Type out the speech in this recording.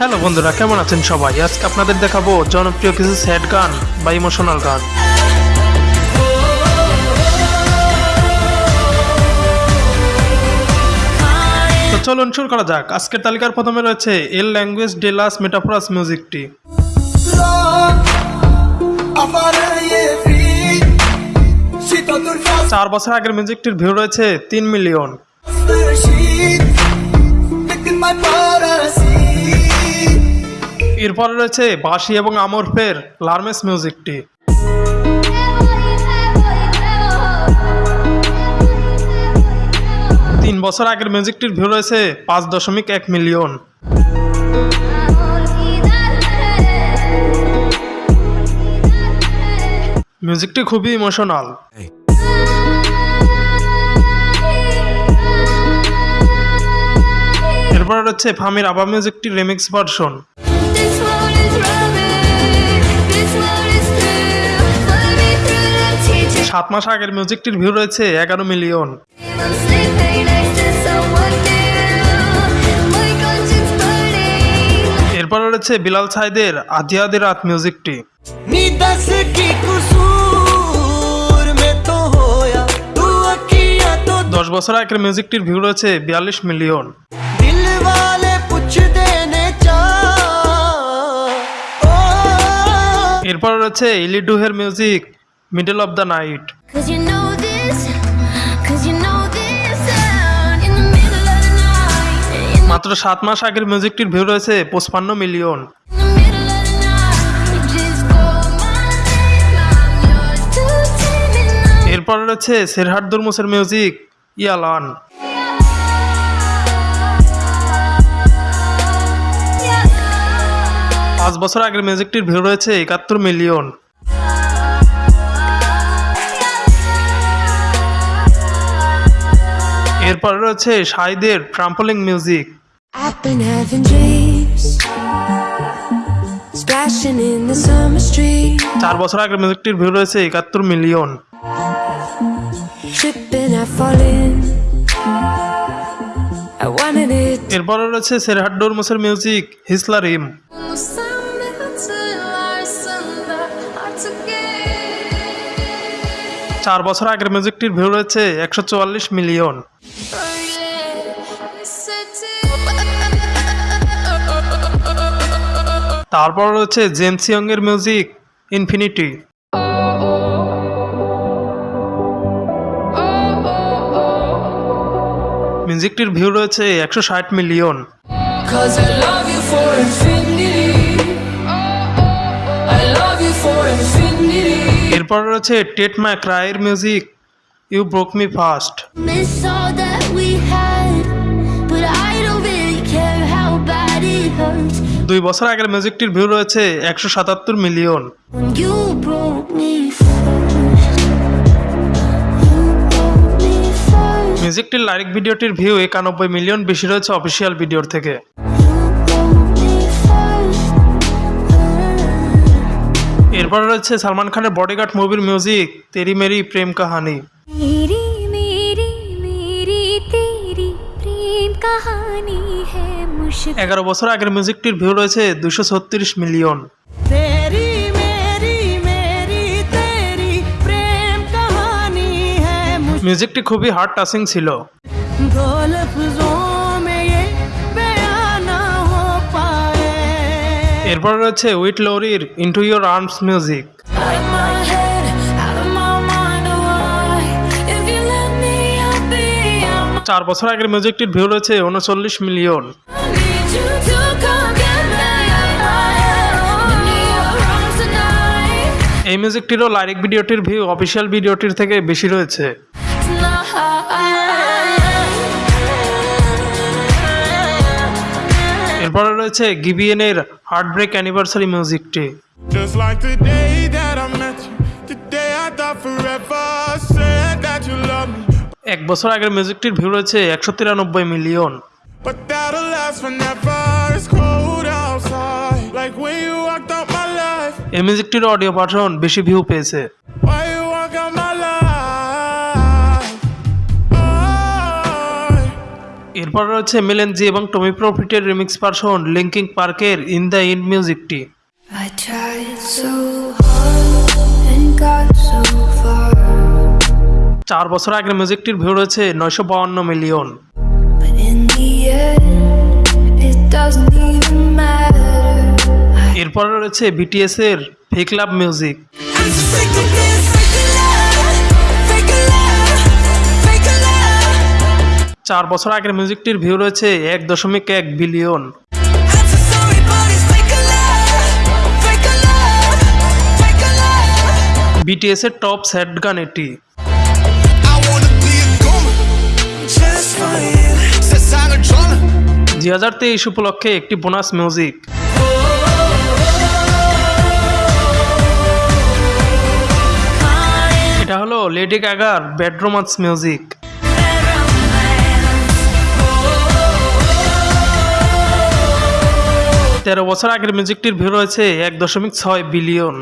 Hello বন্ধুরা, কেমন আছেন সবাই? আজকে আপনাদের দেখাবো জনপ্রিয় কিছু স্যাড গান বা ইমোশনাল গান। তো চলুন শুরু করা যাক। আজকের তালিকার প্রথমে রয়েছে এল ল্যাঙ্গুয়েজ ডেলাস মেটাফোরাস মিউজিকটি। চার বছর আগের মিউজিকটির ভিউ রয়েছে তিন মিলিয়ন। এরপরে রয়েছে বাঁশি এবং আমরফের লার্মেস মিউজিকটি। তিন বছর আগের মিউজিকটির ভিউ রয়েছে পাঁচ দশমিক এক মিলিয়ন। মিউজিকটি খুবই ইমোশনাল। এরপর রয়েছে ফামির আবা মিউজিকটি রেমিক্স ভার্সন। সাত মাস আগের মিউজিকটির ভিউ রয়েছে এগারো মিলিয়ন এরপর রয়েছে বিলাল সাইদের আধি রাত মিউজিকটি দশ বছর আগের মিউজিকটির ভিউ রয়েছে বিয়াল্লিশ মিলিয়ন এরপর রয়েছে ইলি ডুহের music middle of the night. মাত্র সাত মাস আগের মিউজিকটির ভিউ রয়েছে পঁচপান্ন মিলিয়ন। এরপর রয়েছে শেরহাট দুর্মুসের মিউজিক ইয়ালান। পাঁচ বছর আগের মিউজিকটির ভিউ রয়েছে একাত্তর মিলিয়ন। এরপর রয়েছে সাইদের ট্রাম্পলিং মিউজিক। চার বছর আগের মিউজিকটির ভিউ রয়েছে একাত্তর মিলিয়ন। এরপর রয়েছে সেরহাট ডোরমোসের মিউজিক হিসলা রিম চার বছর আগের মিউজিকটির ভিউ রয়েছে একশো চুয়াল্লিশ মিলিয়ন। তারপর রয়েছে জেমস ইয়ং এর মিউজিক ইনফিনিটি। মিউজিকটির ভিউ রয়েছে একশো ষাট million. I love you for infinity. এরপর রয়েছে টেট ম্যাক রায়ের music you broke me first. দুই বছর আগের মিউজিকটির ভিউ রয়েছে একশো সাতাত্তর মিলিয়ন। মিউজিকটির লাইক ভিডিওটির ভিউ একানব্বই মিলিয়ন বেশি রয়েছে অফিসিয়াল ভিডিওর থেকে। এরপর রয়েছে সালমান খানের বডিগার্ড মুভির মিউজিক তেরি মেরি প্রেম কাহানি। এগারো বছর আগের মিউজিকটির ভিউ রয়েছে দুশো ছত্রিশ মিলিয়ন। মিউজিকটি খুবই হার্ড টাচিং ছিল। এরপর রয়েছে উইট লরির ইন্টু ইয়োর আর্মস মিউজিক চার বছর আগের মিউজিকটির ভিউ রয়েছে উনচল্লিশ মিলিয়ন. এই মিউজিকটিরও লাইরিক ভিডিওটির ভিউ অফিসিয়াল ভিডিওটির থেকে বেশি রয়েছে। পরে রয়েছে গিবিএন এর হার্ট ব্রেক অ্যানিভার্সারি মিউজিকটি এক বছর আগের মিউজিকটির ভিউ রয়েছে একশো তিরানব্বই মিলিয়ন। এই মিউজিকটির অডিও পাঠন বেশি ভিউ পেয়েছে। এরপর রয়েছে মিলেনজি এবং টমি প্রফিটের রিমিক্স ভার্সন লিঙ্কিং পার্কের ইন দ্য ইন মিউজিকটি I tried so hard and got so far, চার বছর আগের মিউজিকটির ভিউ রয়েছে নয়শো বাউন্ন মিলিয়ন এরপরে রয়েছে বিটিএস এর ফেক লাভ মিউজিক চার বছর আগের মিউজিকটির ভিউ রয়েছে এক দশমিক এক বিলিয়ন. বিটিএস এর টপ স্যাড গান এটি. দুই হাজার তেইশ উপলক্ষে একটি বোনাস মিউজিক এটা হলো লেডি গাগার বেডরোমান্স মিউজিক তেরো বছর আগের মিউজিকটির ভিউ রয়েছে এক দশমিক ছয় বিলিয়ন।